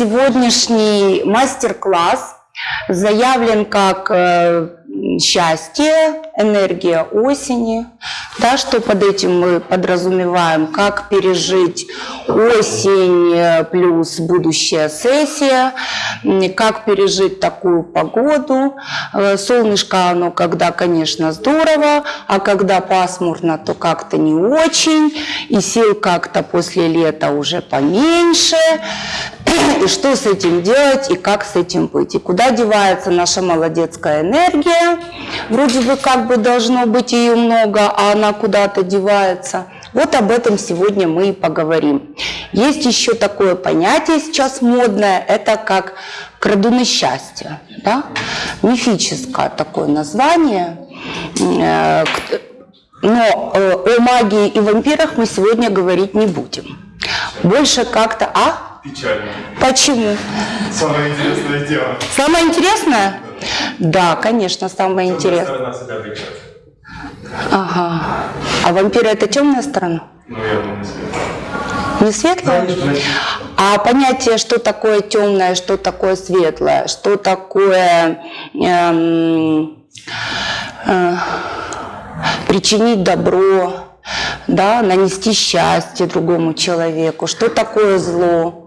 Сегодняшний мастер-класс заявлен как э, счастье, энергия осени. Да, что под этим мы подразумеваем? Как пережить осень э, плюс будущая сессия, как пережить такую погоду. Э, солнышко, оно когда, конечно, здорово, а когда пасмурно, то как-то не очень, и сил как-то после лета уже поменьше. И что с этим делать, и как с этим быть, и куда девается наша молодецкая энергия. Вроде бы как бы должно быть ее много, а она куда-то девается. Вот об этом сегодня мы и поговорим. Есть еще такое понятие сейчас модное, это как крадуны счастья. Да? Мифическое такое название. Э, но э, о магии и вампирах мы сегодня говорить не будем. Больше как-то... А? Печально. Почему? Самое интересное дело. Самое интересное? Да, конечно, самое интересное. сторона себя влечет. Ага. А вампиры это темная сторона? Ну, я думаю, светлая. Не светлая? А понятие, что такое темное, что такое светлое, что такое эм, э, причинить добро, да, нанести счастье другому человеку, что такое зло.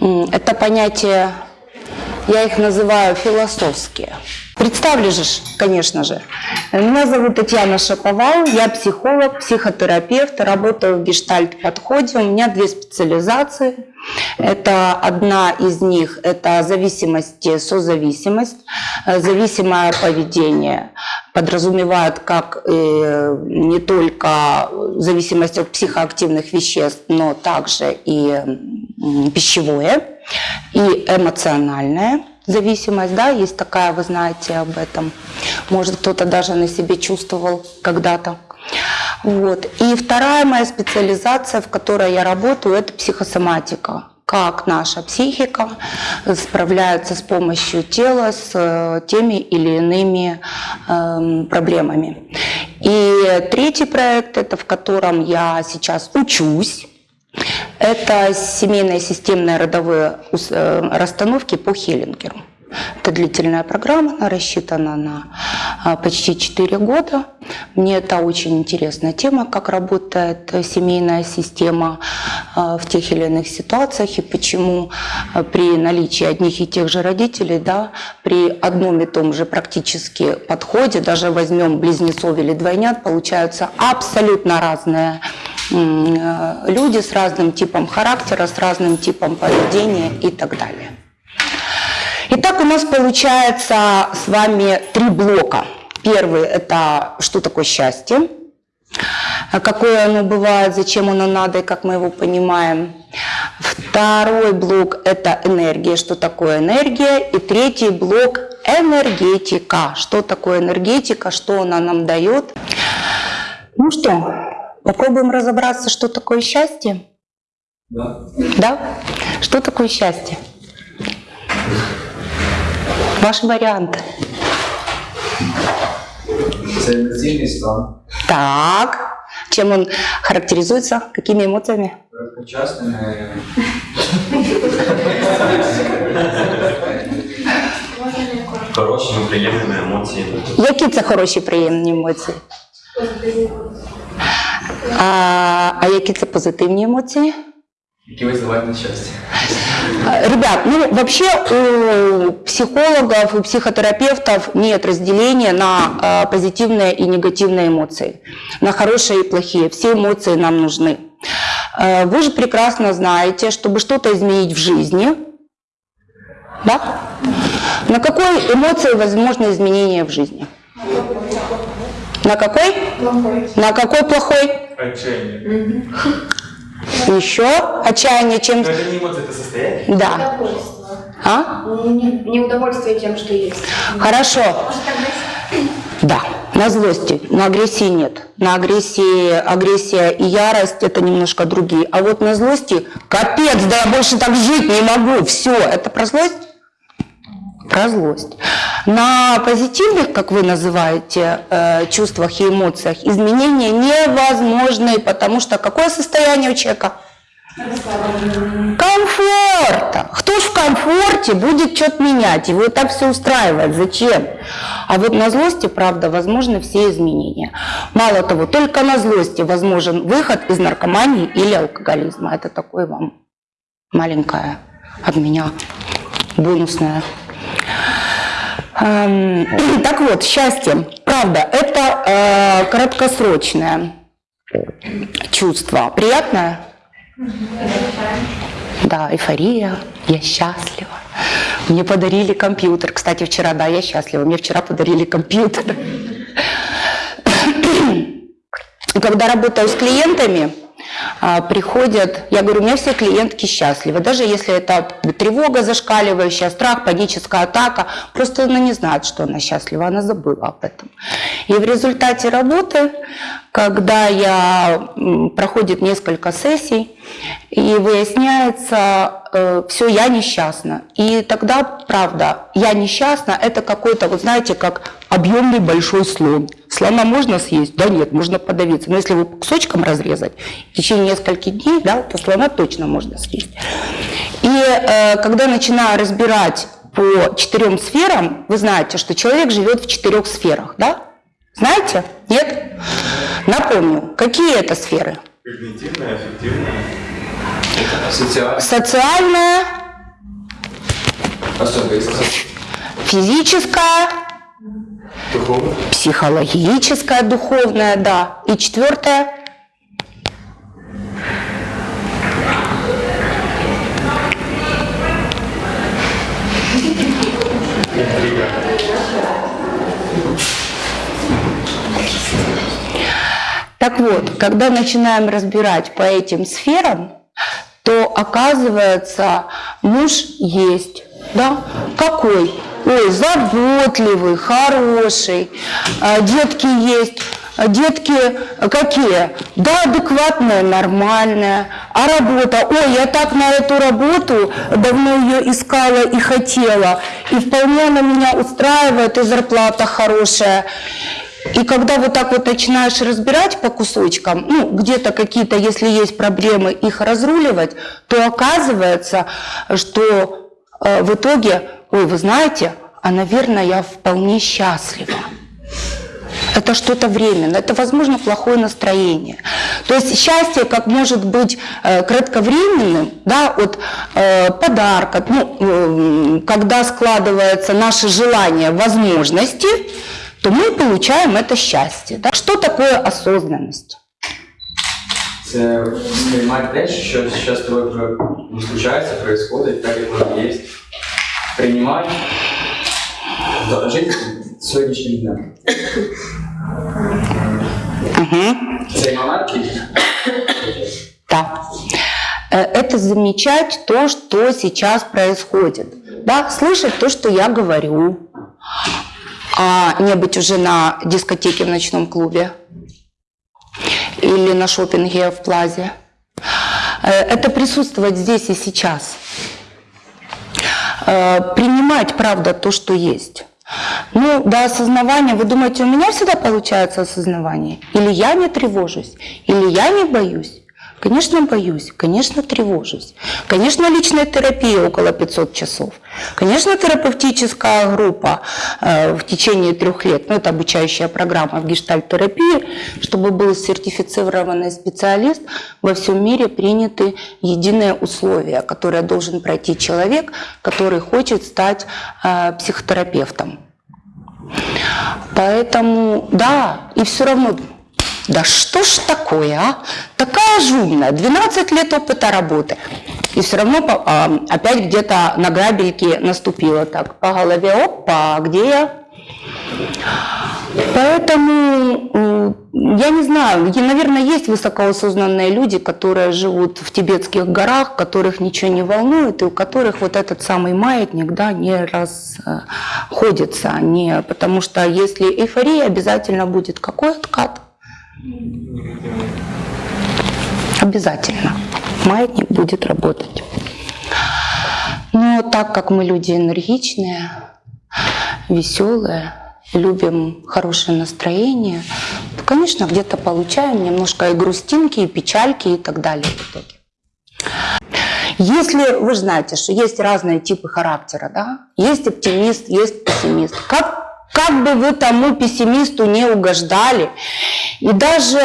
Это понятия, я их называю философские. Представлю же, конечно же. Меня зовут Татьяна Шаповал, я психолог, психотерапевт, работаю в гештальт-подходе. У меня две специализации. Это одна из них – это зависимость созависимость. Зависимое поведение подразумевает как э, не только зависимость от психоактивных веществ, но также и пищевое, и эмоциональное зависимость, да, есть такая, вы знаете об этом. Может, кто-то даже на себе чувствовал когда-то. Вот. И вторая моя специализация, в которой я работаю, это психосоматика как наша психика справляется с помощью тела с э, теми или иными э, проблемами. И третий проект, это в котором я сейчас учусь, это семейные системные родовые э, расстановки по Хеллингеру. Это длительная программа, она рассчитана на а, почти 4 года. Мне это очень интересная тема, как работает семейная система а, в тех или иных ситуациях и почему а, при наличии одних и тех же родителей, да, при одном и том же практически подходе, даже возьмем близнецов или двойнят, получаются абсолютно разные люди с разным типом характера, с разным типом поведения и так далее. Итак, у нас получается с вами три блока. Первый – это что такое счастье, какое оно бывает, зачем оно надо и как мы его понимаем. Второй блок – это энергия, что такое энергия. И третий блок – энергетика. Что такое энергетика, что она нам дает. Ну что, попробуем разобраться, что такое счастье? Да. Да? Что такое счастье? Ваш вариант. Это эмоциональный стан. Так. Чем он характеризуется? Какими эмоциями? Частными. Хорошими, приємними емоціями. Які це хороші приємні емоції? А, а які це позитивні емоції? Які визивають нещастя. А, Ребят, ну вообще у психологов, у психотерапевтов нет разделения на а, позитивные и негативные эмоции, на хорошие и плохие. Все эмоции нам нужны. А, Вы же прекрасно знаете, чтобы что-то изменить в жизни, да? на какой эмоции возможно изменение в жизни? На какой? На какой плохой? Отчаяние. Еще отчаяние чем? Но это не эмоции, это состояние. Да. А? Не- Неудовольствие тем, что есть. Хорошо. Да, на злости, на агрессии нет. На агрессии, агрессия и ярость это немножко другие. А вот на злости, капец, да я больше так жить не могу. Все, это про злость? Про злость. На позитивных, как вы называете, э, чувствах и эмоциях изменения невозможны, потому что какое состояние у человека? Комфорта. Кто в комфорте будет что-то менять? Его и так все устраивает. Зачем? А вот на злости, правда, возможны все изменения. Мало того, только на злости возможен выход из наркомании или алкоголизма. Это такое вам маленькая от меня бонусная. Эм, так вот, счастье, правда, это э, краткосрочное чувство. Приятное? Да, эйфория, я счастлива. Мне подарили компьютер. Кстати, вчера, да, я счастлива. Мне вчера подарили компьютер. Когда работаю с клиентами, приходят, я говорю, у меня все клиентки счастливы, даже если это тревога зашкаливающая, страх, паническая атака, просто она не знает, что она счастлива, она забыла об этом. И в результате работы, когда я проходит несколько сессий, и выясняется, э, все, я несчастна. И тогда, правда, я несчастна, это какой-то, вот знаете, как объемный большой слон. Слона можно съесть? Да нет, можно подавиться. Но если его кусочком разрезать, в течение нескольких дней, да, то слона точно можно съесть. И э, когда начинаю разбирать по четырем сферам, вы знаете, что человек живет в четырех сферах, да? Знаете? Нет? Напомню, какие это сферы? Когнитивная, эффективная. Социальная. Социальная, Особенность. физическая, Духовная. психологическая, духовная, да. И четвертое Так вот, когда начинаем разбирать по этим сферам, то оказывается, муж есть, да? Какой? Ой, заботливый, хороший, а, детки есть. А Детки какие? Да, адекватная, нормальная. А работа? Ой, я так на эту работу давно ее искала и хотела. И вполне она меня устраивает, и зарплата хорошая. И когда вот так вот начинаешь разбирать по кусочкам, ну, где-то какие-то, если есть проблемы, их разруливать, то оказывается, что э, в итоге, ой, вы знаете, а, наверное, я вполне счастлива. Это что-то временно, это, возможно, плохое настроение. То есть счастье как может быть э, кратковременным, да, от э, подарка, ну, э, когда складывается наше желание, возможности, то мы получаем это счастье. Да? Что такое осознанность? Це сприймати те, що зараз з тобою про- ну, случається, происходит, так як воно є. Приймати, да, жити сьогоднішнім днем. Цей момент і Да. Э, Это замечать то, что сейчас происходит. Да? Слышать то, что я говорю, а не быть уже на дискотеке в ночном клубе или на шопинге в плазе. Э, Это присутствовать здесь и сейчас. Э, Принимать, правда, то, что есть. Ну, до осознавания, вы думаете, у меня всегда получается осознавание? Или я не тревожусь, или я не боюсь? Конечно, боюсь, конечно, тревожусь. Конечно, личная терапия около 500 часов. Конечно, терапевтическая группа э, в течение трех лет, ну, это обучающая программа в гештальт-терапии, чтобы был сертифицированный специалист, во всем мире приняты единые условия, которые должен пройти человек, который хочет стать э, психотерапевтом. Поэтому, да, и все равно, да что ж такое, а? Такая же умная, 12 лет опыта работы. И все равно а, опять где-то на грабельке наступила так по голове, опа, где я? Поэтому я не знаю, наверное, есть высокоосознанные люди, которые живут в тибетских горах, которых ничего не волнует, и у которых вот этот самый маятник да, не расходится. Не, потому что если эйфория, обязательно будет какой откат? Обязательно. Маятник будет работать. Но так как мы люди энергичные, веселые, любим хорошее настроение, то, конечно, где-то получаем немножко и грустинки, и печальки и так далее в итоге. Если вы знаете, что есть разные типы характера, да? Есть оптимист, есть пессимист. Как как бы вы тому пессимисту не угождали, и даже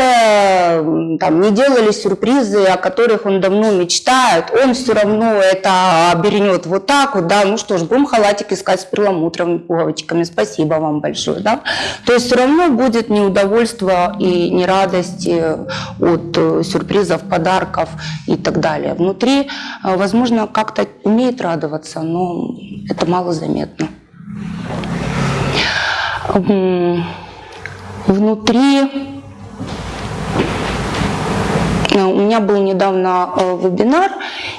там, не делали сюрпризы, о которых он давно мечтает, он все равно это обернет вот так вот, да, ну что ж, будем халатик искать с перламутровыми пуговичками, спасибо вам большое, да. То есть все равно будет неудовольство и нерадость от э, сюрпризов, подарков и так далее. Внутри, э, возможно, как-то умеет радоваться, но это мало заметно. Внутри Э, у меня был недавно э, вебинар,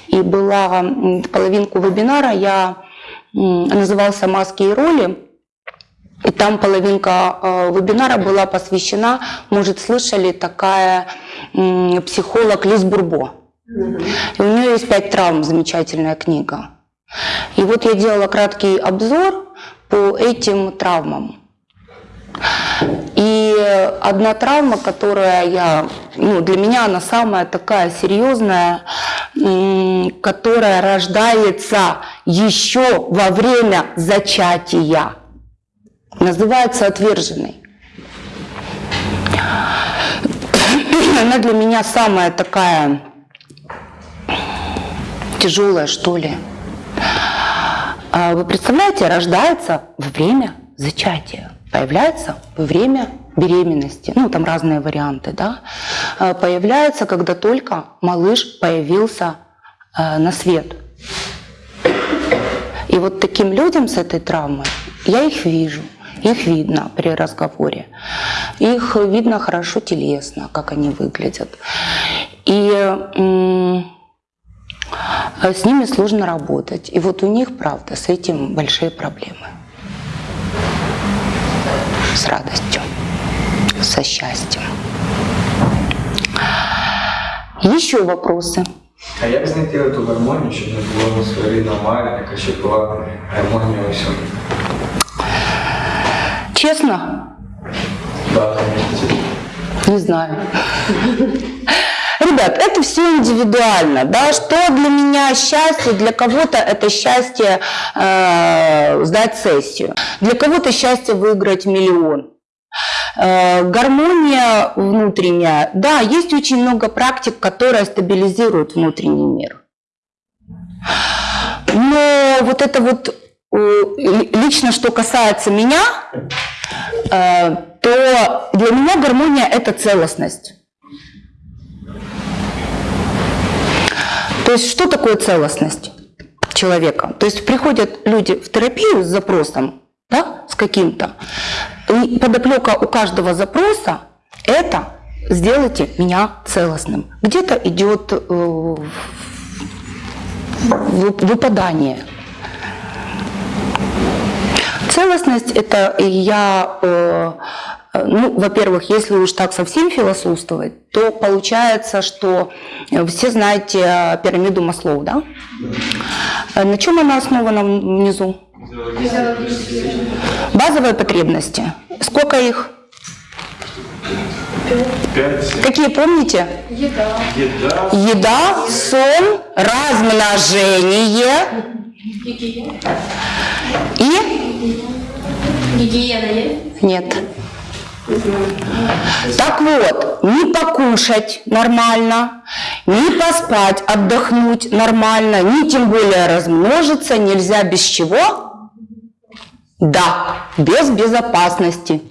и была половинку вебинара я назывался «Маски и роли». И там половинка э, вебинара была посвящена, может, слышали, такая психолог Лиз Бурбо. И у нее есть пять травм, замечательная книга. И вот я делала краткий обзор по этим травмам. И одна травма, которая я, ну, для меня она самая такая серьезная, которая рождается еще во время зачатия, называется отверженной. Она для меня самая такая тяжелая, что ли. А Вы представляете, рождается во время зачатия, появляется во время беременности, ну там разные варианты, да, А, появляется, когда только малыш появился э, на свет. И вот таким людям с этой травмой, я их вижу, их видно при разговоре, их видно хорошо телесно, как они выглядят. И а с ними сложно работать. И вот у них, правда, с этим большие проблемы С радостью, со счастьем. Еще вопросы? А як знайти ту гармонію, щоб не було своєрідна марка, щоб була гармонія у всьому? Честно? Да, конечно. Не знаю. Ребят, это все индивидуально, да, что для меня счастье, для кого-то это счастье э, сдать сессию, для кого-то счастье выиграть миллион. Э, гармония внутренняя, да, есть очень много практик, которые стабилизируют внутренний мир. Но вот это вот э, ли- лично, что касается меня, э, то для меня гармония – это целостность. То есть что такое целостность человека? То есть приходят люди в терапию с запросом, да, с каким-то, и подоплека у каждого запроса – это сделайте меня целостным. Где-то идет э, вы- выпадание. Целостность – это я, э, ну, во-первых, если уж так совсем философствовать, то получается, что э, все знаете э, пирамиду Маслоу, да? Э, На чем она основана внизу? Базовые потребности. Сколько их? Пять. Какие помните? Еда. Еда. Еда, сон, размножение Гигиена. и Гигиена нет. Так вот, не покушать нормально, не поспать, отдохнуть нормально, не тем более размножиться нельзя без чего? Да, без безопасности.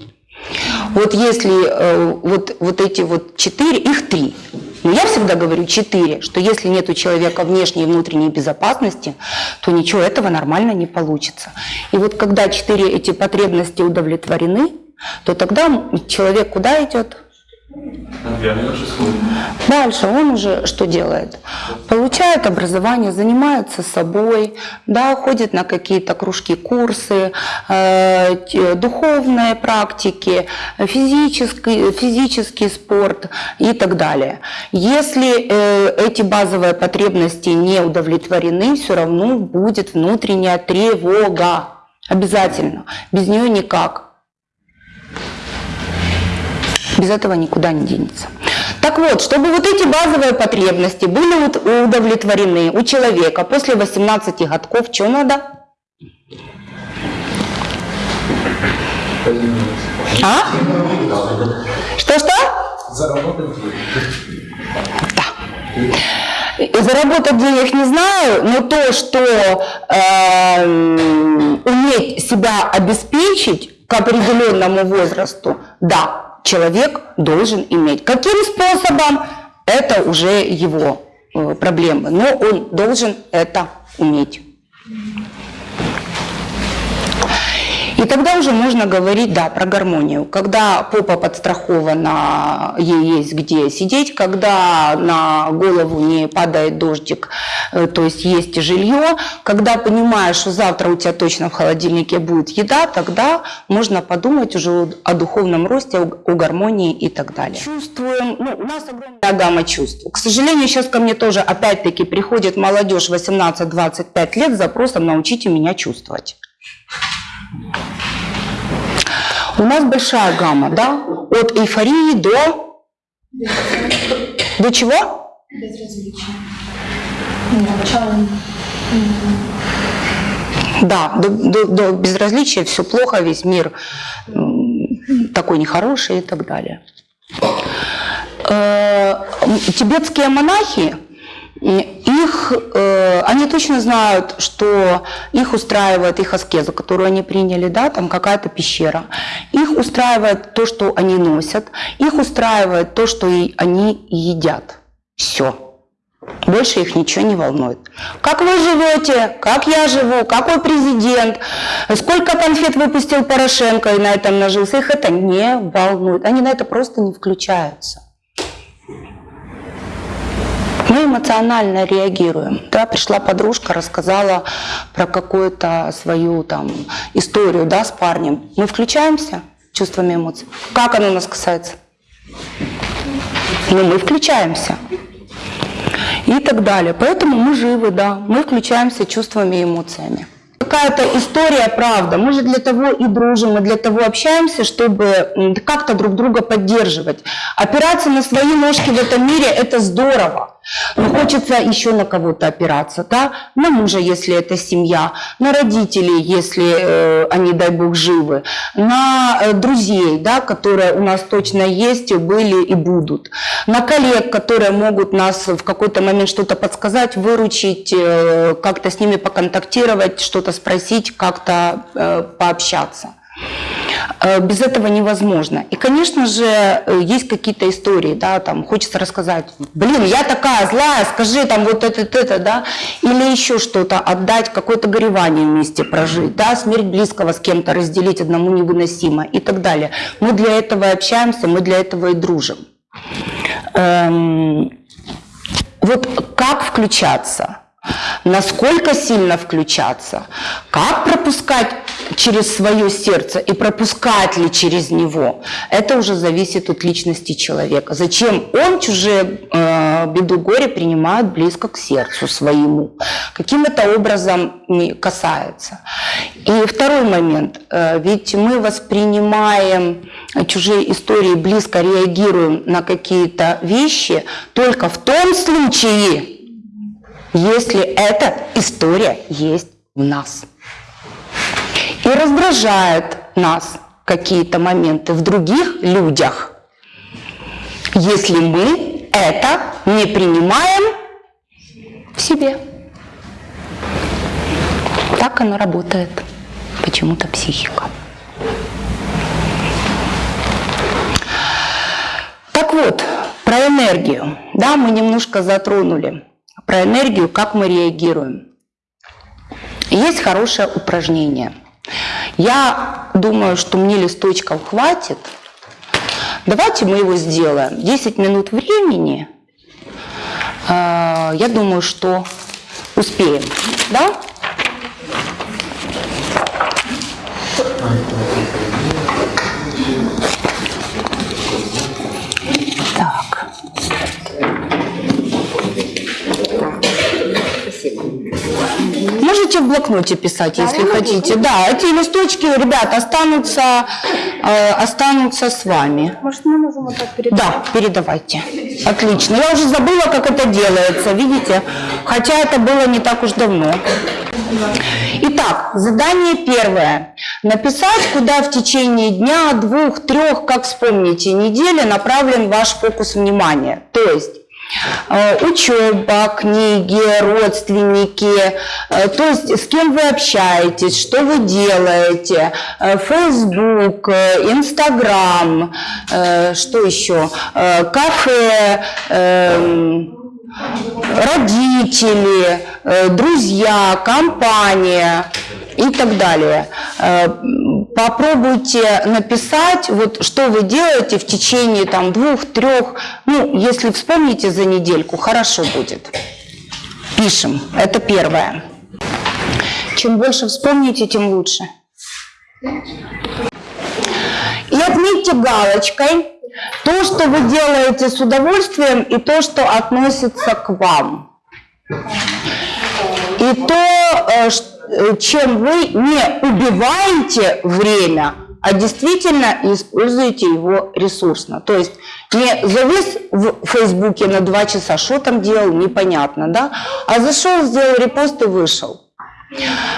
Вот если э, вот, вот эти вот четыре, их три. Но я всегда говорю четыре, что если нет у человека внешней и внутренней безопасности, то ничего этого нормально не получится. И вот когда четыре эти потребности удовлетворены, то тогда человек куда идет? Дальше он уже что делает? Получает образование, занимается собой, да, ходит на какие-то кружки, курсы, э, духовные практики, физический, физический спорт и так далее. Если э, эти базовые потребности не удовлетворены, все равно будет внутренняя тревога. Обязательно. Без нее никак. Без этого никуда не денется. Так вот, чтобы вот эти базовые потребности были уд- удовлетворены у человека после 18 годков, что надо? А? Что-что? И Заработать денег не знаю, но то, что эм, уметь себя обеспечить к определенному возрасту, да, человек должен иметь. Каким способом, это уже его э, проблемы, но он должен это уметь. И тогда уже можно говорить, да, про гармонию. Когда попа подстрахована, ей есть где сидеть, когда на голову не падает дождик, э, то есть есть жилье, когда понимаешь, что завтра у тебя точно в холодильнике будет еда, тогда можно подумать уже о- духовном росте, о гармонии и так далее. Чувствуем, ну, у нас огромная гамма чувств. К сожалению, сейчас ко мне тоже опять-таки приходит молодежь 18-25 лет с запросом «научите меня чувствовать». У нас большая гамма, да? От эйфории до... До чего? Безразличие. Начало. Да, до, до- до безразличия, все плохо, весь мир такой нехороший и так далее. Э, Тибетские монахи, их, э, они точно знают, что их устраивает их аскеза, которую они приняли, да, там какая-то пещера. Их устраивает то, что они носят, их устраивает то, что и они едят. Все. Больше их ничего не волнует. Как вы живете, как я живу, какой президент, сколько конфет выпустил Порошенко и на этом нажился, их это не волнует. Они на это просто не включаются. Мы эмоционально реагируем. Да, пришла подружка, рассказала про какую-то свою там историю да, с парнем. Мы включаемся чувствами эмоций. Как оно нас касается? Ну, мы включаемся и так далее. Поэтому мы живы, да, мы включаемся чувствами и эмоциями. Какая-то история, правда. Мы же для того и дружим, мы для того общаемся, чтобы как-то друг друга поддерживать. Опираться на свои ножки в этом мире – это здорово. Но хочется еще на кого-то опираться, да? На мужа, если это семья, на родителей, если э, они, дай бог, живы, на э, друзей, да, которые у нас точно есть, были и будут, на коллег, которые могут нас в какой-то момент что-то подсказать, выручить, э, как-то с ними поконтактировать, что-то спросить, как-то э, пообщаться. Э, Без этого невозможно. И, конечно же, э, есть какие-то истории, да, там хочется рассказать, блин, я такая злая, скажи там вот это, это, да, или еще что-то отдать, какое-то горевание вместе прожить, да, смерть близкого с кем-то разделить одному невыносимо и так далее. Мы для этого общаемся, мы для этого и дружим. Эм, вот как включаться? Насколько сильно включаться? Как пропускать через свое сердце и пропускать ли через него? Это уже зависит от личности человека. Зачем он чужие э, беду горе принимает близко к сердцу своему? Каким это образом касается? И второй момент. Э, ведь мы воспринимаем чужие истории, близко реагируем на какие-то вещи только в том случае, если эта история есть в нас. И раздражает нас какие-то моменты в других людях, если мы это не принимаем в себе. Так оно работает. Почему-то психика. Так вот, про энергию. Да, мы немножко затронули про энергию, как мы реагируем. Есть хорошее упражнение. Я думаю, что мне листочков хватит. Давайте мы его сделаем. 10 минут времени. Э, Я думаю, что успеем. Да? Можете в блокноте писать, если хотите. Да, эти листочки, ребят, останутся, э, останутся с вами. Может, мы можем вот так передать? Да, передавайте. Отлично. Я уже забыла, как это делается, видите? Хотя это было не так уж давно. Итак, задание первое. Написать, куда в течение дня, двух, трех, как вспомните, недели направлен ваш фокус внимания. То есть учеба, книги, родственники, э, то есть с кем вы общаетесь, что вы делаете, э, Facebook, э, Instagram, э, что еще, Э, кафе, эм, родители, э, друзья, компания и так далее. Попробуйте написать, вот что вы делаете в течение там двух, трех, ну, если вспомните за недельку, хорошо будет. Пишем, это первое. Чем больше вспомните, тем лучше. И отметьте галочкой то, что вы делаете с удовольствием, и то, что относится к вам. И то, ш- э, чем вы не убиваете время, а действительно используете его ресурсно. То есть не завис в Фейсбуке на два часа, что там делал, непонятно, да? А зашел, сделал репост и вышел.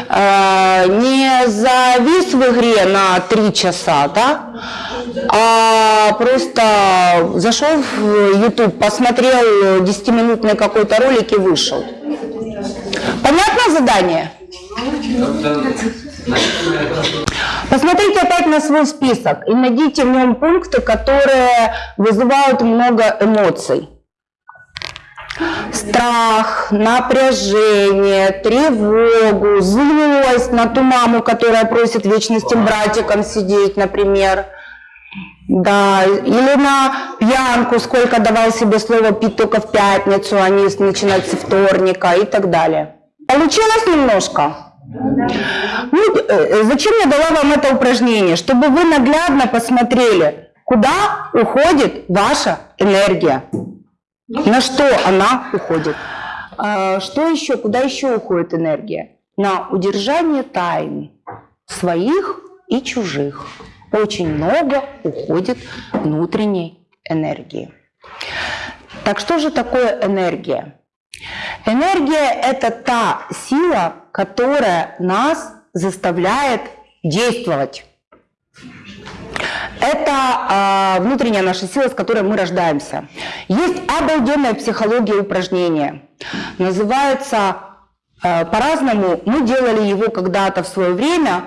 Э, Не завис в игре на три часа, да? А просто зашел в YouTube, посмотрел 10-минутный какой-то ролик и вышел. Понятно задание? Посмотрите опять на свой список и найдите в нем пункты, которые вызывают много эмоций. Страх, напряжение, тревогу, злость на ту маму, которая просит вечностным братиком сидеть, например. Да, или на пьянку, сколько давал себе слово пить только в пятницу, а не начинать со вторника и так далее. Получилось немножко? Ну, э, зачем я дала вам это упражнение? Чтобы вы наглядно посмотрели, куда уходит ваша энергия, на что она уходит. А, Что еще, куда еще уходит энергия? На удержание тайн своих и чужих. Очень много уходит внутренней энергии. Так что же такое энергия? Энергия – это та сила, которая нас заставляет действовать. Это а, внутренняя наша сила, с которой мы рождаемся. Есть обалденная психология упражнения. Называется э, по-разному. Мы делали его когда-то в свое время,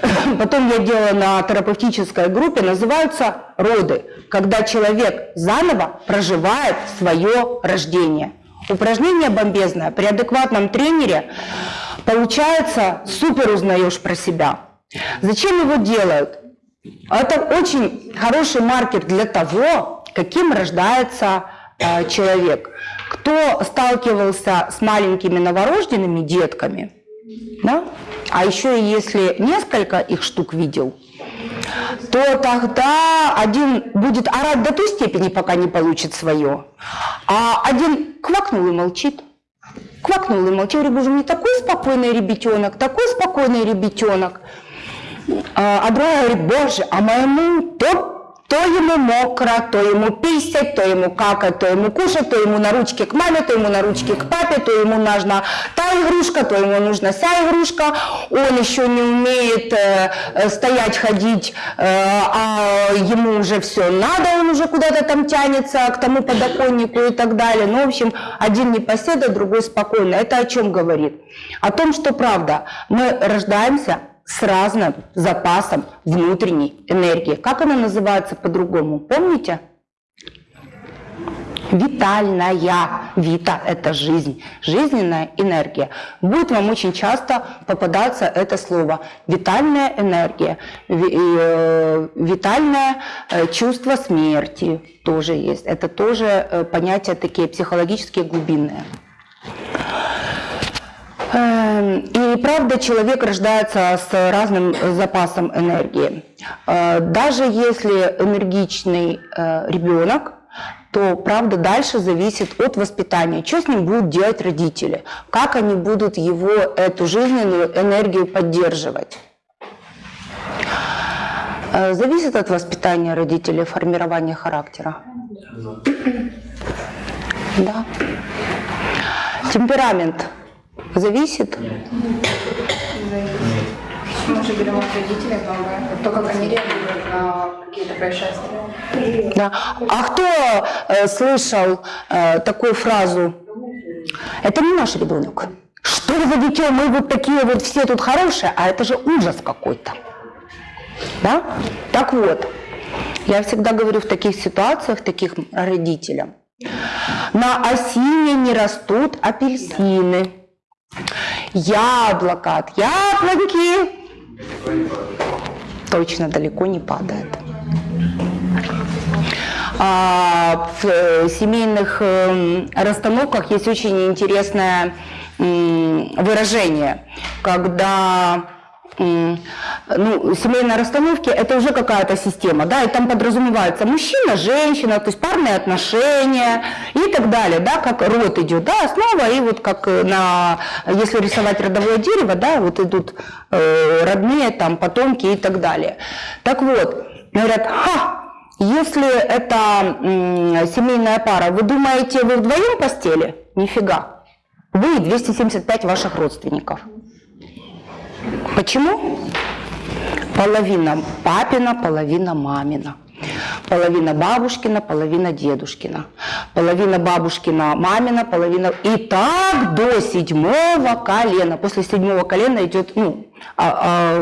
потом я делала на терапевтической группе, называются роды, когда человек заново проживает свое рождение. Упражнение бомбезное. При адекватном тренере получается супер узнаешь про себя. Зачем его делают? Это очень хороший маркер для того, каким рождается э, человек. Кто сталкивался с маленькими новорожденными детками, да? а еще и если несколько их штук видел, то тогда один будет орать до той степени, пока не получит свое, а один квакнул и молчит. Квакнул и молчит. Я говорю, боже, мне такой спокойный ребятенок, такой спокойный ребятенок. А а другая говорит, боже, а моему то, то ему мокро, то ему писать, то ему какать, то ему кушать, то ему на ручке к маме, то ему на ручке к папе, то ему нужна та игрушка, то ему нужна вся игрушка. Он еще не умеет э, стоять, ходить, э, а ему уже все надо, он уже куда-то там тянется к тому подоконнику и так далее. Ну, в общем, один непоседа, другой спокойно. Это о чем говорит? О том, что правда, мы рождаемся с разным запасом внутренней энергии. Как она называется по-другому? Помните? Витальная. Вита – это жизнь, жизненная энергия. Будет вам очень часто попадаться это слово. Витальная энергия, э, витальное э, чувство смерти тоже есть. Это тоже э, понятия такие психологические глубинные. Эм, И правда, человек рождается с разным запасом энергии. Э, Даже если энергичный э, ребенок, то, правда, дальше зависит от воспитания. Что с ним будут делать родители? Как они будут его, эту жизненную энергию поддерживать? Э, Зависит от воспитания родителей, формирования характера. Да. Темперамент зависит? Мы же берем от родителей многое. То, как они реагируют на какие-то происшествия. Да. А кто э, слышал э, такую фразу? Это не наш ребенок. Что за дитё? Мы вот такие вот все тут хорошие, а это же ужас какой-то. Да? Так вот, я всегда говорю в таких ситуациях, таких родителям, на осине не растут апельсины. Яблоко от яблоньки точно далеко не падает. А, в э, семейных эм, расстановках есть очень интересное выражение, когда ну, семейные расстановки это уже какая-то система, да, и там подразумевается мужчина, женщина, то есть парные отношения и так далее, да, как род идет, да, основа, и вот как э, на, если рисовать родовое дерево, да, вот идут э, родные, там, потомки и так далее. Так вот, говорят, ха, если это м, семейная пара, вы думаете, вы вдвоем постели? Нифига. Вы и 275 ваших родственников. Почему? Половина папина, половина мамина. Половина бабушкина, половина дедушкина. Половина бабушкина, мамина, половина... И так до седьмого колена. После седьмого колена идет, ну, а- а,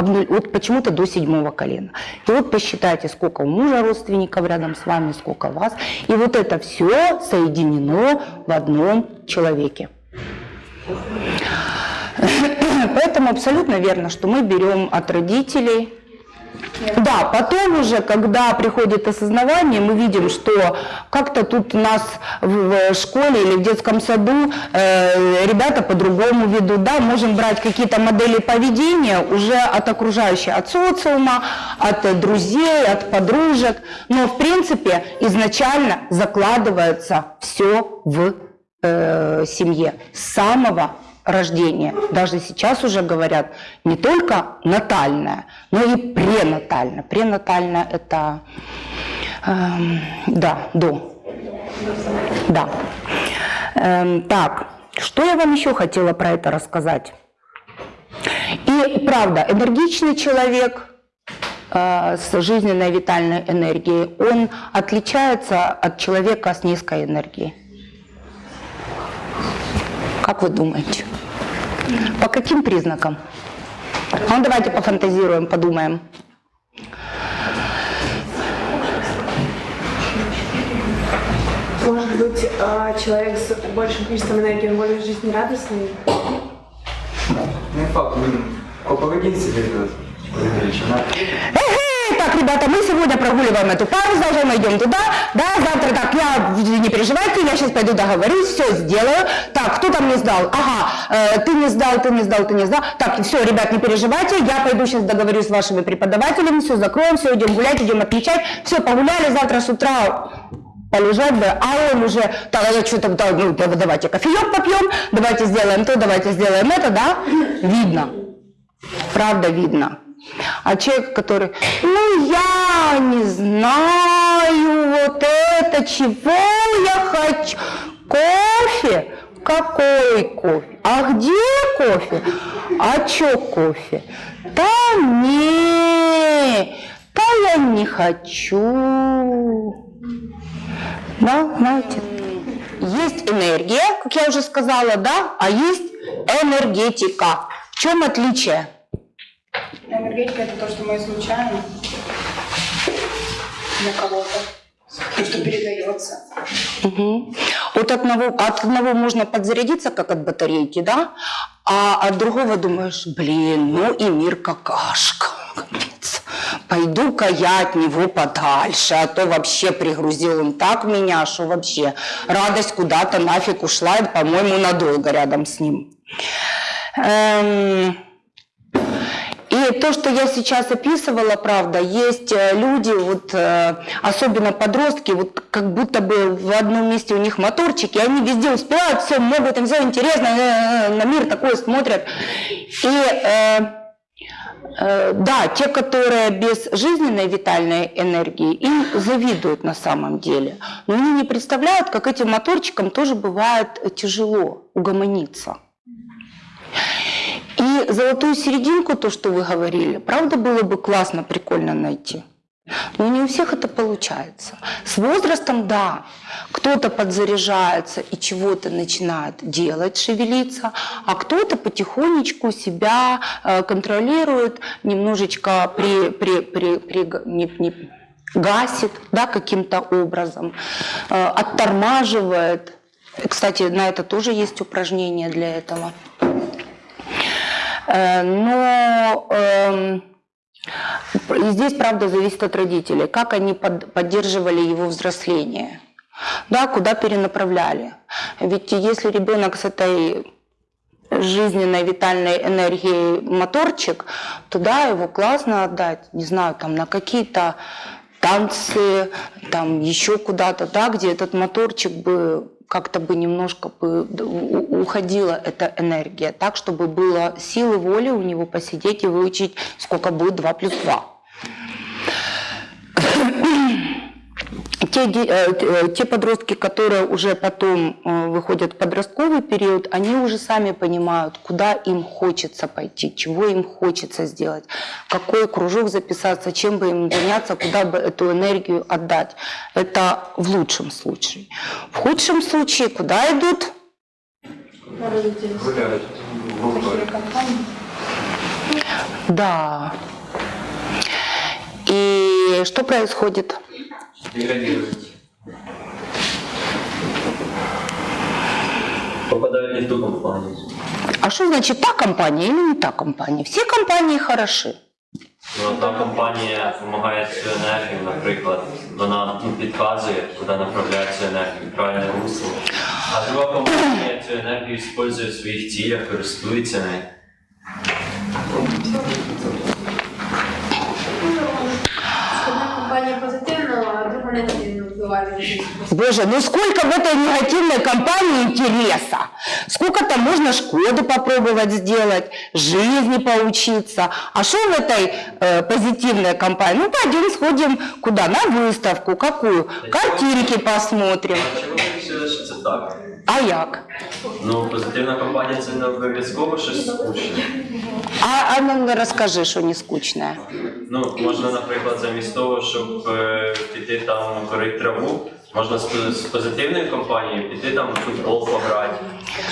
обну- вот почему-то до седьмого колена. И вот посчитайте, сколько у мужа родственников рядом с вами, сколько вас. И вот это все соединено в одном человеке. Поэтому абсолютно верно, что мы берем от родителей. Да, потом уже, когда приходит осознавание, мы видим, что как-то тут у нас в школе или в детском саду э, ребята по-другому ведут, да, можем брать какие-то модели поведения уже от окружающей, от социума, от друзей, от подружек, но в принципе изначально закладывается все в э, семье с самого рождения. Даже сейчас уже говорят не только натальное, но и пренатальное. Пренатальное это эм, да, до. Да. Эм, так, что я вам еще хотела про это рассказать? И правда, энергичный человек э, с жизненной витальной энергией, он отличается от человека с низкой энергией. Как вы думаете? По каким признакам? А Ну, давайте пофантазируем, подумаем. Может быть, а, человек с большим количеством энергии, он более жизнерадостный? Не факт, ну, по поведенции видно. Так, ребята, мы сегодня прогуливаем эту пару, завтра мы идем туда, да, завтра так, я, не переживайте, я сейчас пойду договорюсь, все сделаю. Так, кто там не сдал? Ага, э, ты не сдал, ты не сдал, ты не сдал. Так, все, ребят, не переживайте, я пойду сейчас договорюсь с вашими преподавателями, все закроем, все, идем гулять, идем отмечать, все, погуляли, завтра с утра полежать бы, а он уже, так, а что там, да, ну, да, давайте кофеек попьем, давайте сделаем то, давайте сделаем это, да, видно, правда видно. А человек, который, ну я не знаю, вот это, чего я хочу, кофе, какой кофе, а где кофе, а чё кофе, да не, да я не хочу. Да, знаете. Есть энергия, как я уже сказала, да, а есть энергетика. В чем отличие? Энергетика это то, что мы излучаем для кого-то. То, что передается. Мгм. От одного, от одного можно подзарядиться, как от батарейки, да, а от другого думаешь, блин, ну и мир какашка. Пойду-ка я от него подальше, а то вообще пригрузил он так меня, что вообще радость куда-то нафиг ушла, по-моему, надолго рядом с ним. Эм, И то, что я сейчас описывала, правда, есть э, люди, вот, э, особенно подростки, вот как будто бы в одном месте у них моторчики, они везде успевают, все могут, им все интересно, э, на мир такое смотрят. И да, те, которые без жизненной витальной энергии, им завидуют на самом деле. Но они не представляют, как этим моторчикам тоже бывает тяжело угомониться. И золотую серединку, то, что вы говорили, правда было бы классно, прикольно найти. Но не у всех это получается. С возрастом, да, кто-то подзаряжается и чего-то начинает делать, шевелиться, а кто-то потихонечку себя э, контролирует, немножечко при, при, при, при, не, не, гасит да, каким-то образом, э, оттормаживает. Кстати, на это тоже есть упражнение для этого. Э, Но эм, и здесь, правда, зависит от родителей, как они под- поддерживали его взросление, да, куда перенаправляли. Ведь если ребенок с этой жизненной витальной энергией моторчик, то да, его классно отдать, не знаю, там на какие-то танцы, там еще куда-то, да, где этот моторчик бы как-то бы немножко бы уходила эта энергия, так, чтобы было силы воли у него посидеть и выучить, сколько будет 2 плюс 2. Те, э, э, те подростки, которые уже потом э, выходят в подростковый период, они уже сами понимают, куда им хочется пойти, чего им хочется сделать, какой кружок записаться, чем бы им заняться, куда бы эту энергию отдать. Это в лучшем случае. В худшем случае куда идут? Да. И что происходит? Деградирует. Попадают не в ту компанию. А что значит та компания или не та компания? Все компании хороши. Ну, одна компанія допомагає цю енергію, наприклад, вона ну, підказує, куди направляти цю енергію, правильне русло. А друга компанія цю енергію використовує в своїх цілях, користується нею. Боже, ну сколько в этой негативной компании интереса? Сколько там можно Шкоду попробовать сделать, жизни поучиться. А что в этой э, позитивной компании? Ну, пойдем сходим куда? На выставку. Какую? Картинки посмотрим. А чому ви вирішили, що це так? А як? Ну, позитивна компанія це не обов'язково щось скучне. А, а ну расскажи, что не скучное. Ну, можна, наприклад, замість того, щоб е, піти там корити траву, можна з, з позитивною компанією піти там в футбол пограти.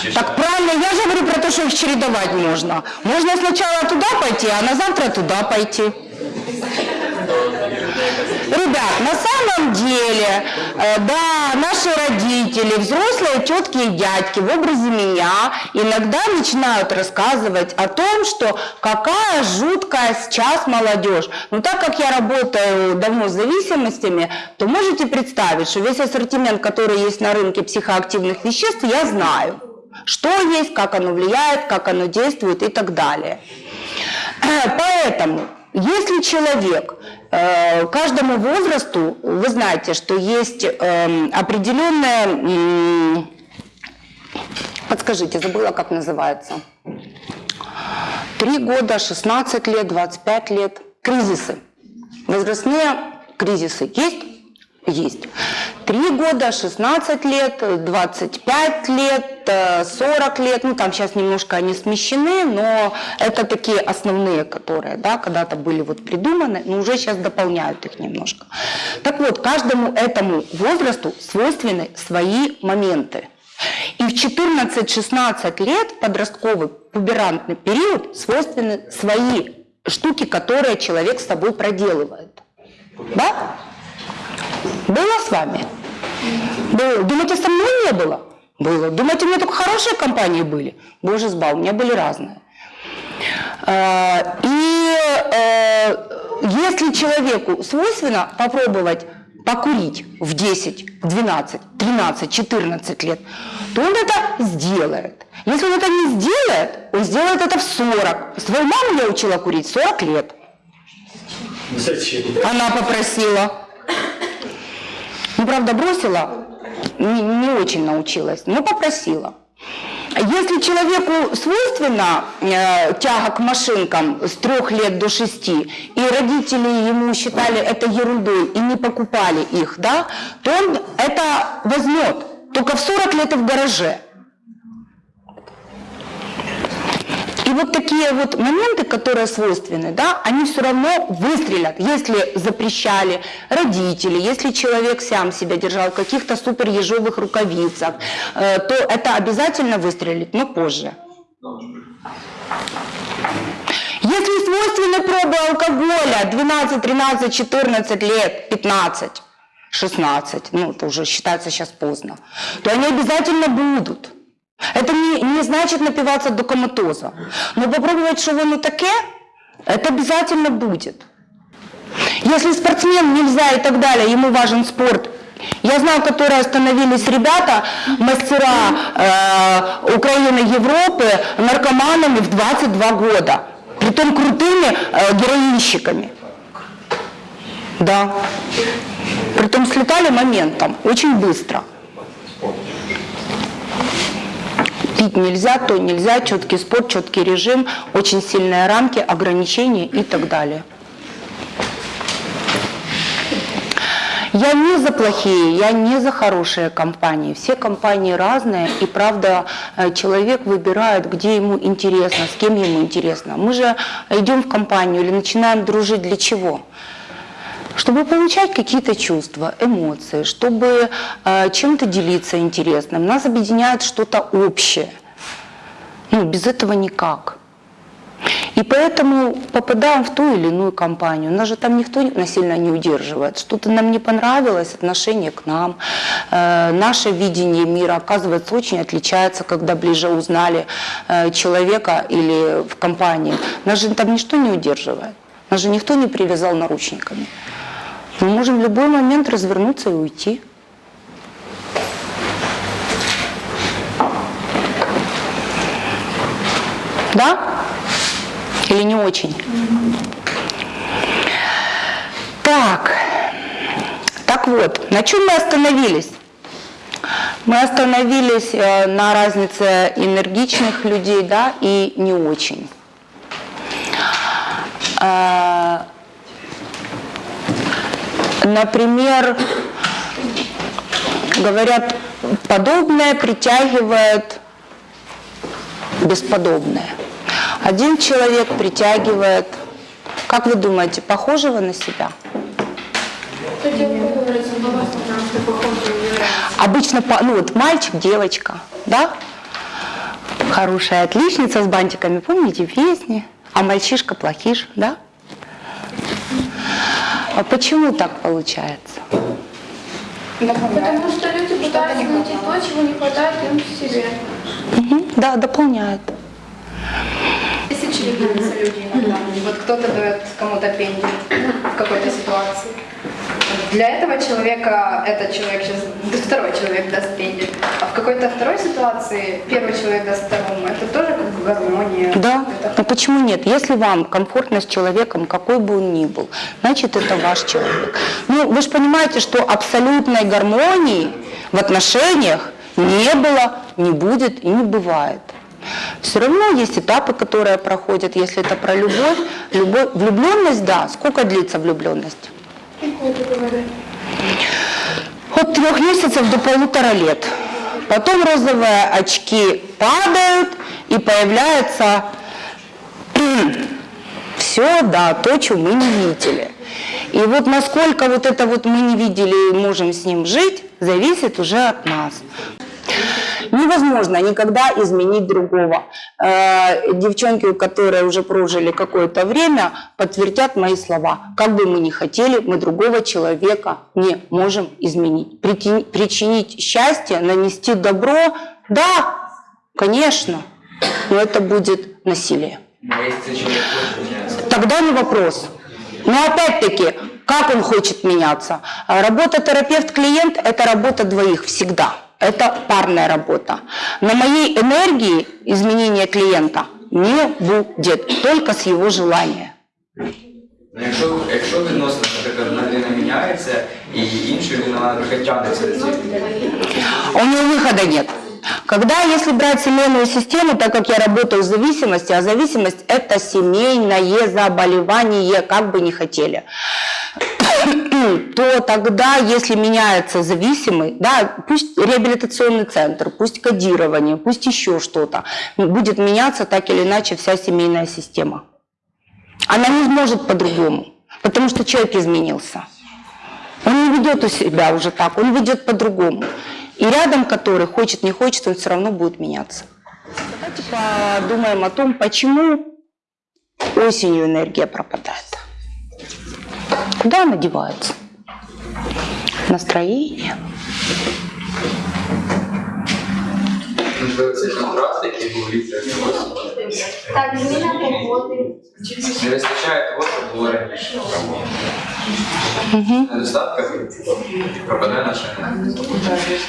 Чи Так ще. правильно, я же говорю про то, что их чередовать можно. Можно сначала туда пойти, а на завтра туда пойти. Ребят, на самом деле, э, да, наши родители, взрослые тетки и дядьки в образе меня иногда начинают рассказывать о том, что какая жуткая сейчас молодежь. Но так как я работаю давно с зависимостями, то можете представить, что весь ассортимент, который есть на рынке психоактивных веществ, я знаю. Что есть, как оно влияет, как оно действует и так далее. Поэтому, если человек э, каждому возрасту, вы знаете, что есть эм, определенная, подскажите, забыла, как называется, 3 года, 16 лет, 25 лет, кризисы, возрастные кризисы. Есть? Есть. 3 года, 16 лет, 25 лет, э, 40 лет, ну там сейчас немножко они смещены, но это такие основные, которые да, когда-то были вот придуманы, но уже сейчас дополняют их немножко. Так вот, каждому этому возрасту свойственны свои моменты. И в 14-16 лет подростковый пуберантный период свойственны свои штуки, которые человек с собой проделывает. Да? Было с вами? Было. Думаете, со мной не было? Было. Думаете, у меня только хорошие компании были? Боже сбал, у меня были разные. Э, И э, если человеку свойственно попробовать покурить в 10, в 12, 13, 14 лет, то он это сделает. Если он это не сделает, он сделает это в 40. Свою маму я учила курить 40 лет. Зачем? Она попросила. Ну, правда, бросила, не, не очень научилась, но попросила. Если человеку свойственна э, тяга к машинкам с трех лет до шести, и родители ему считали это ерундой и не покупали их, да, то он это возьмет только в 40 лет и в гараже. И вот такие вот моменты, которые свойственны, да, они все равно выстрелят, если запрещали родители, если человек сам себя держал в каких-то супер ежовых рукавицах, э, то это обязательно выстрелит, но позже. Если свойственны пробы алкоголя 12, 13, 14 лет, 15, 16, ну это уже считается сейчас поздно, то они обязательно будут. Это не, не значит напиваться до коматоза. Но попробовать, что воно таке, это обязательно будет. Если спортсмен нельзя и так далее, ему важен спорт. Я знаю, которые остановились ребята, мастера э, Украины, Европы, наркоманами в 22 года. Притом крутыми э, героинщиками. Да. Притом слетали моментом, очень быстро. Пить нельзя, то нельзя, четкий спорт, четкий режим, очень сильные рамки, ограничения и так далее. Я не за плохие, я не за хорошие компании. Все компании разные, и правда э, человек выбирает, где ему интересно, с кем ему интересно. Мы же идем в компанию или начинаем дружить для чего? Чтобы получать какие-то чувства, эмоции, чтобы э, чем-то делиться интересным. Нас объединяет что-то общее. Ну, без этого никак. И поэтому попадаем в ту или иную компанию. Нас же там никто насильно не удерживает. Что-то нам не понравилось, отношение к нам, э, наше видение мира, оказывается, очень отличается, когда ближе узнали э, человека или в компании. Нас же там ничто не удерживает. Нас же никто не привязал наручниками. Мы можем в любой момент развернуться и уйти. Да? Или не очень? Так, так вот, на чем мы остановились? Мы остановились э, на разнице энергичных людей, да, и не очень. Например, говорят, подобное притягивает бесподобное. Один человек притягивает, как вы думаете, похожего на себя? Обычно, ну вот мальчик, девочка, да? Хорошая отличница с бантиками, помните песни? А мальчишка плохиш, да? А почему так получается? Потому что люди пытаются найти то, чего не хватает им в себе. Мгм, Да, дополняет. Тысячи делятся люди иногда. Вот кто-то дает кому-то пендель в какой-то ситуации. Для этого человека этот человек сейчас, второй человек даст пендель. А в какой-то второй ситуации первый человек даст второму. Это тоже гармония. Да, Это но почему нет? Если вам комфортно с человеком, какой бы он ни был, значит это ваш человек. Ну, вы же понимаете, что абсолютной гармонии в отношениях не было, не будет и не бывает. Все равно есть этапы, которые проходят, если это про любовь. любовь влюбленность, да. Сколько длится влюбленность? От трех месяцев до полутора лет. Потом розовые очки падают и появляется все, да, то, что мы не видели. И вот насколько вот это вот мы не видели и можем с ним жить, зависит уже от нас. Невозможно никогда изменить другого. Э, Девчонки, которые уже прожили какое-то время, подтвердят мои слова. Как бы мы ни хотели, мы другого человека не можем изменить. Причинить счастье, нанести добро, да, конечно, но это будет насилие. Тогда не вопрос. Но опять-таки, как он хочет меняться? Работа терапевт-клиент – это работа двоих всегда Это парная работа. На моей энергии изменения клиента не будет, только с его желания. Ну, якщо, якщо відносно, наприклад, одна людина міняється, і інша людина вона трохи тягнеться до цієї. У него выхода нет. Когда, если брать семейную систему, так как я работаю в зависимости, а зависимость – это семейное заболевание, как бы ни хотели, то тогда, если меняется зависимый, да, пусть реабилитационный центр, пусть кодирование, пусть еще что-то, будет меняться так или иначе вся семейная система. Она не сможет по-другому, потому что человек изменился. Он не ведет у себя уже так, он ведет по-другому. И рядом который, хочет, не хочет, он все равно будет меняться. Давайте подумаем о том, почему осенью энергия пропадает. Куда она девается? Настроение. Можливо, цей контраст, який був літер. Так, зміна погоди. Не вистачає того, що було раніше. Недостатка пропадає наша енергія.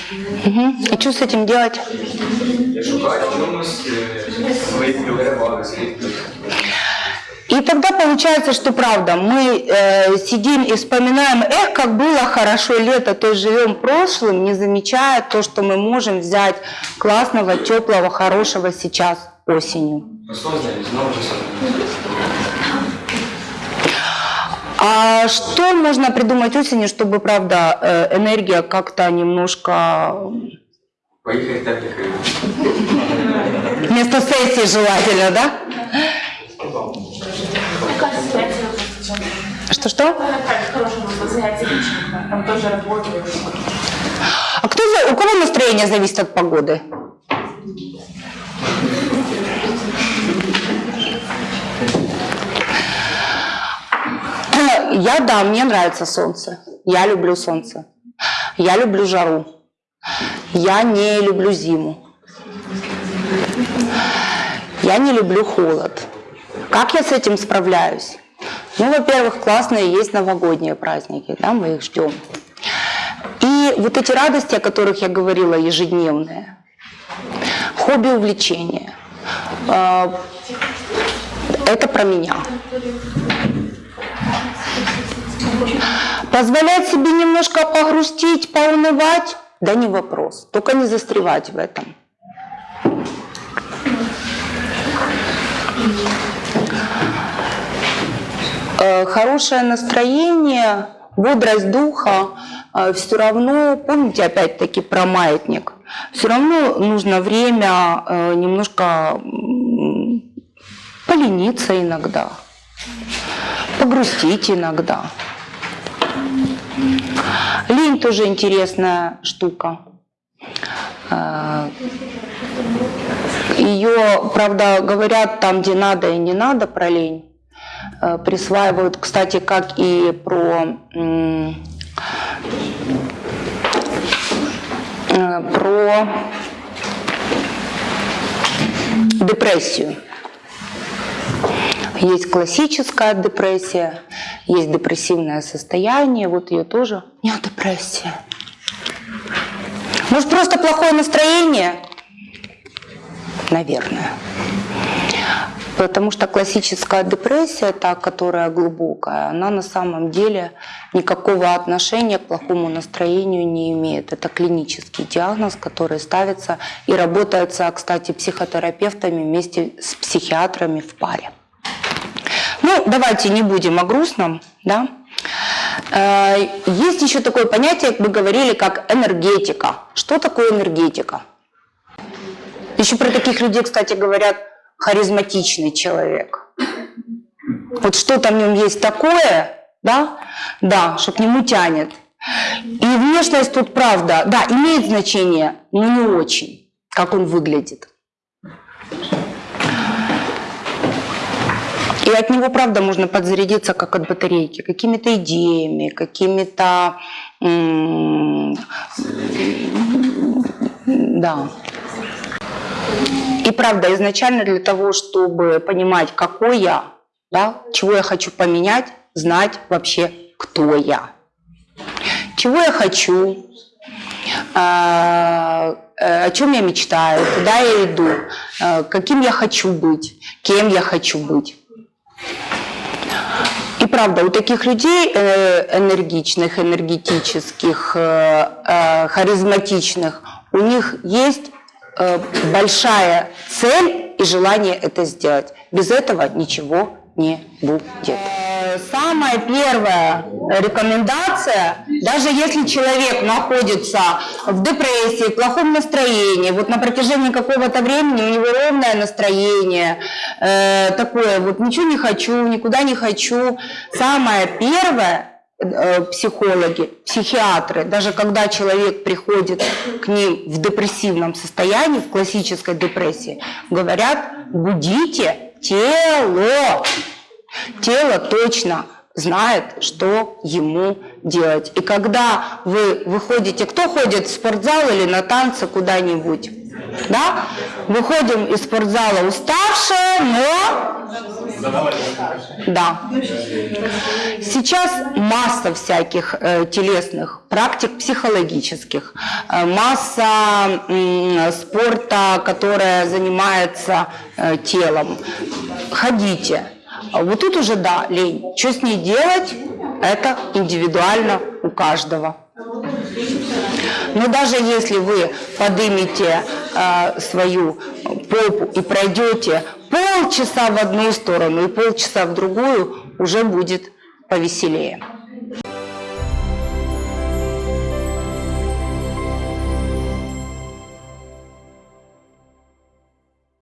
Мгм. И что с этим делать? Я шукаю в чомусь е, свої переваги, свої И тогда получается, что правда, мы э, сидим и вспоминаем, эх, как было хорошо лето, то есть живем прошлым, не замечая то, что мы можем взять классного, теплого, хорошего сейчас осенью. осознаність, знову ж осознаність. А что можно придумать осенью, чтобы, правда, э, энергия как-то немножко Поїхати в теплі країни. вместо сессии желательно, да? Что-что? личного, там тоже работают. А кто, у кого настроение зависит от погоды? Я, да, мне нравится солнце. Я люблю солнце. Я люблю жару. Я не люблю зиму. Я не люблю холод. Как я с этим справляюсь? Ну, во-первых, классные есть новогодние праздники, да, мы их ждем. И вот эти радости, о которых я говорила, ежедневные, хобби, увлечения, э, это про меня. Позволять себе немножко погрустить, поунывать, да не вопрос. Только не застревать в этом. Хорошее настроение, бодрость духа, все равно, помните опять-таки про маятник, все равно нужно время э, немножко полениться иногда, погрустить иногда. Лень тоже интересная штука. Э, Ее, правда, говорят там, где надо и не надо про лень. Э, Присваивают, кстати, как и про, э, про депрессию. Есть классическая депрессия, есть депрессивное состояние, вот ее тоже. У депрессия. Может, просто плохое настроение? Наверное. Потому что классическая депрессия, та, которая глубокая, она на самом деле никакого отношения к плохому настроению не имеет. Это клинический диагноз, который ставится и работается, кстати, психотерапевтами вместе с психиатрами в паре. Ну, давайте не будем о грустном, да. Э, Есть еще такое понятие, мы говорили, как энергетика. Что такое энергетика? Еще про таких людей, кстати, говорят, харизматичный человек. Вот что-то в нем есть такое, да, да, что к нему тянет. И внешность тут, правда, да, имеет значение, но не очень, как он выглядит. И от него, правда, можно подзарядиться, как от батарейки, какими-то идеями, какими-то... Да. И правда, изначально для того, чтобы понимать, какой я, да, чего я хочу поменять, знать вообще, кто я. Чего я хочу, а, э, о чем я мечтаю, куда я иду, э, каким я хочу быть, кем я хочу быть. И правда, у таких людей э, энергичных, энергетических, харизматичных, у них есть большая цель и желание это сделать. Без этого ничего не будет. Э, Самая первая рекомендация, даже если человек находится в депрессии, в плохом настроении, вот на протяжении какого-то времени у него ровное настроение, э, такое вот ничего не хочу, никуда не хочу. Самое первое, э, психологи, психиатры, даже когда человек приходит к ним в депрессивном состоянии, в классической депрессии, говорят, будите тело. Тело точно знает, что ему делать. И когда вы выходите, кто ходит в спортзал или на танцы куда-нибудь, да? Выходим из спортзала уставшие, но... Да. Сейчас масса всяких э, телесных практик психологических, э, масса м, спорта, которая занимается э, телом. Ходите. Вот тут уже да, лень. Что с ней делать, это индивидуально у каждого. Но даже если вы поднимете э, свою попу и пройдете полчаса в одну сторону и полчаса в другую, уже будет повеселее.